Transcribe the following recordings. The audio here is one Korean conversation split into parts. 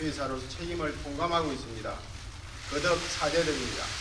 대표이사로서 책임을 통감하고 있습니다. 거듭 사죄드립니다.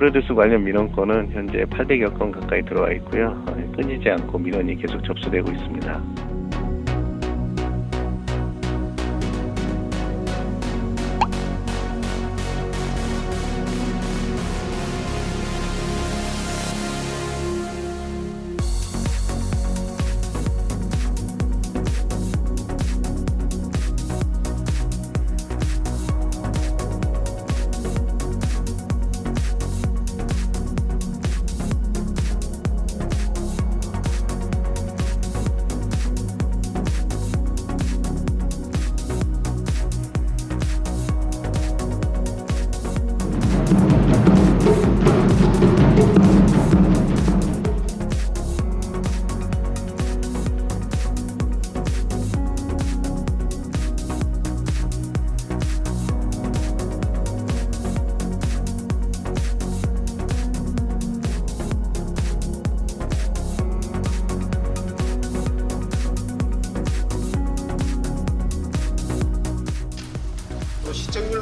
프로듀스 관련 민원건은 현재 800여 건 가까이 들어와 있고요. 어, 끊이지 않고 민원이 계속 접수되고 있습니다.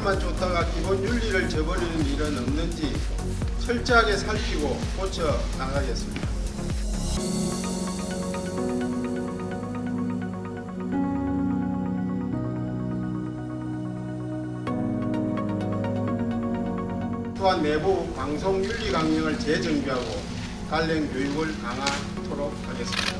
시청률만 좋다가 기본 윤리를 저버리는 일은 없는지 철저하게 살피고 고쳐 나가겠습니다. 또한 내부 방송 윤리 강령을 재정비하고 관련 교육을 강화하도록 하겠습니다.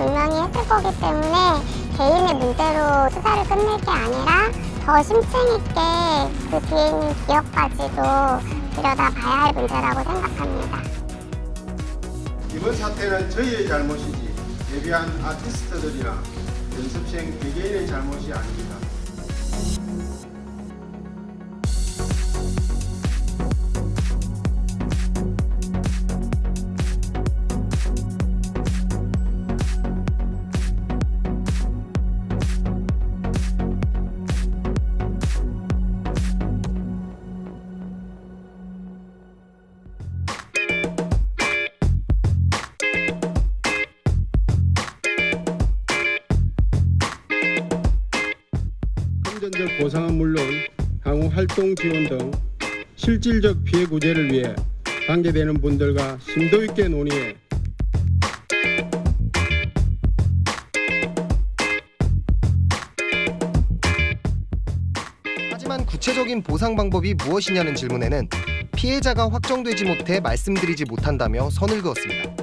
분명히 했을 거기 때문에 개인의 문제로 수사를 끝낼 게 아니라 더 심층 있게 그 뒤에 있는 기업까지도 들여다봐야 할 문제라고 생각합니다. 이번 사태는 저희의 잘못이지 데뷔한 아티스트들이나 연습생 개개인의 잘못이 아닙니다. 활동 지원 등 실질적 피해 구제를 위해 관계되는 분들과 심도 있게 논의해 하지만 구체적인 보상 방법이 무엇이냐는 질문에는 피해자가 확정되지 못해 말씀드리지 못한다며 선을 그었습니다.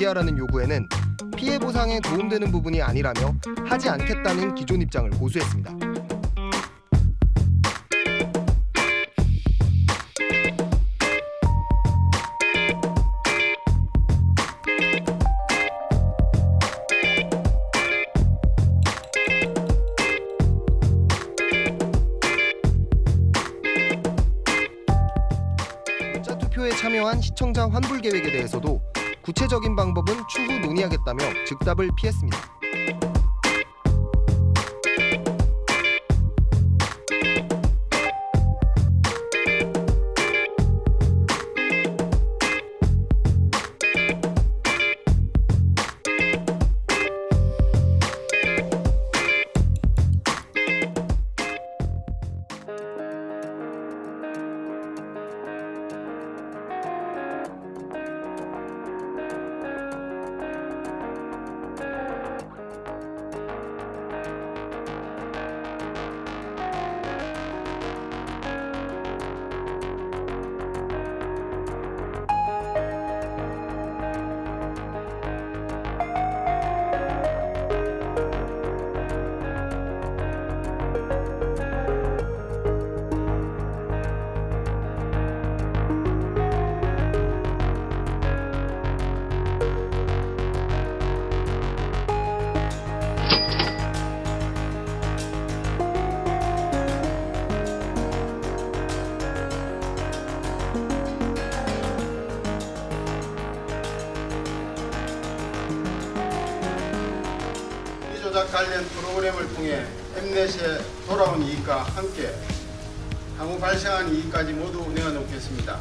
공개하라는 요구에는 피해 보상에 도움되는 부분이 아니라며 하지 않겠다는 기존 입장을 고수했습니다. 시청자 환불 계획에 대해서도 구체적인 방법은 추후 논의하겠다며 즉답을 피했습니다. 관련 프로그램을 통해 엠넷에 돌아온 이익과 함께 향후 발생한 이익까지 모두 내어놓겠습니다.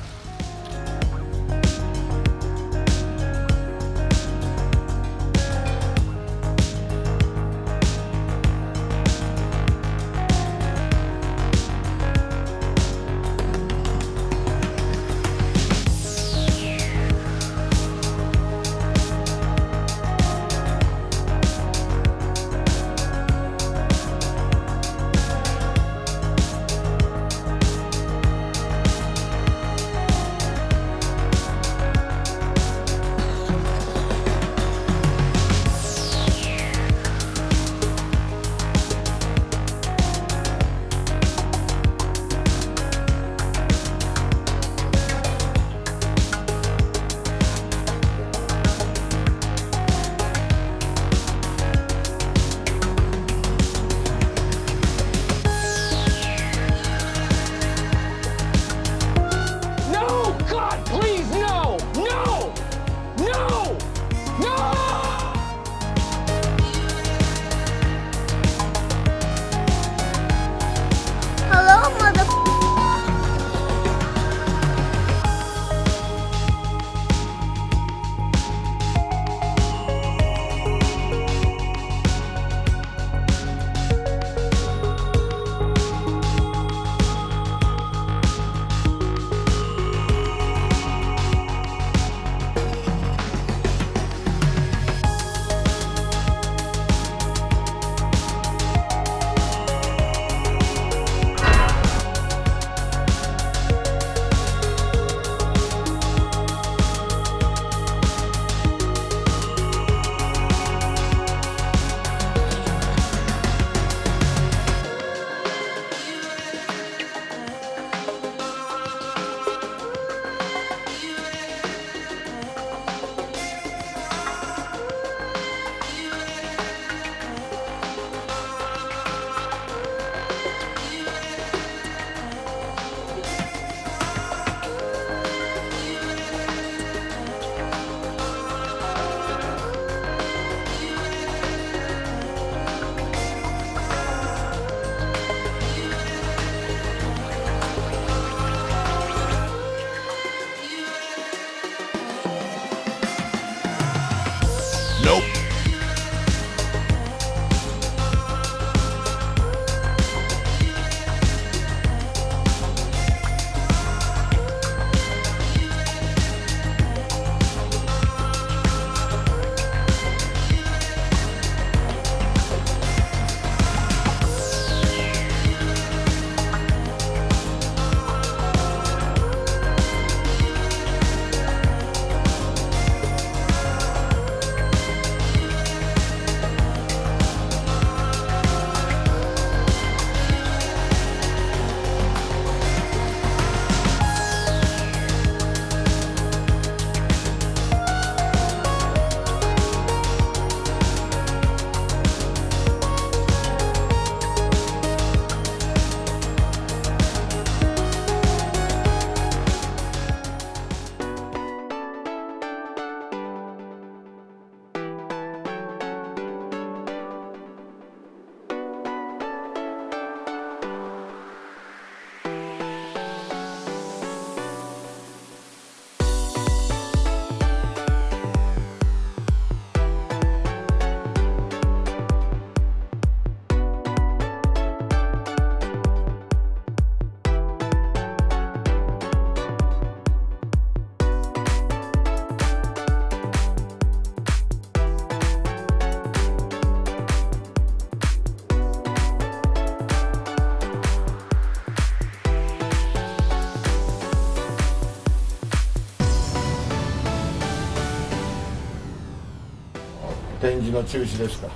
展示の中止ですか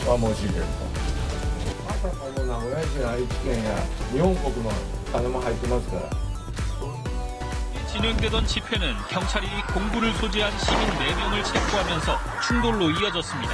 それは申し訳ないあたかも名古屋市や愛知県や日本国の金も入ってますから 진행되던 집회는 경찰이 공부를 소지한 시민 4명을 체포하면서 충돌로 이어졌습니다.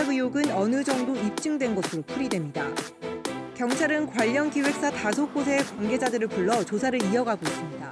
조작 의혹은 어느 정도 입증된 것으로 풀이됩니다. 경찰은 관련 기획사 다섯 곳의 관계자들을 불러 조사를 이어가고 있습니다.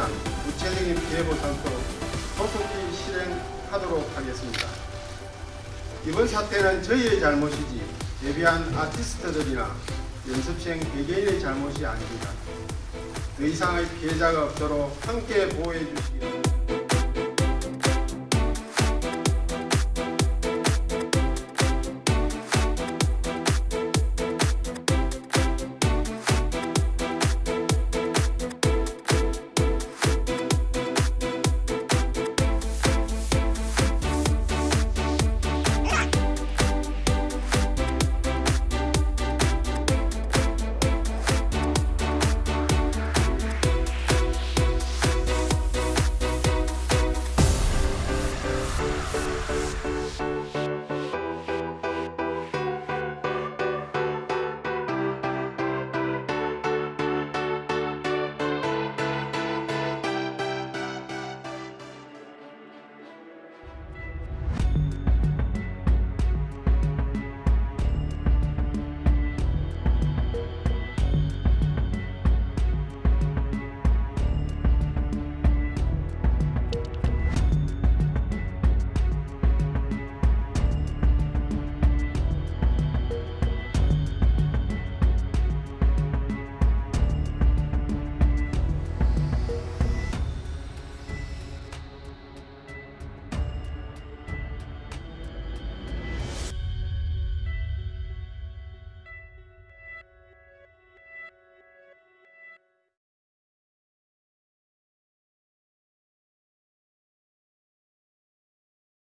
대한 구체적인 피해 보상도 소속히 실행하도록 하겠습니다. 이번 사태는 저희의 잘못이지 데뷔한 아티스트들이나 연습생 개개인의 잘못이 아닙니다. 더 이상의 피해자가 없도록 함께 보호해 주시기 바랍니다.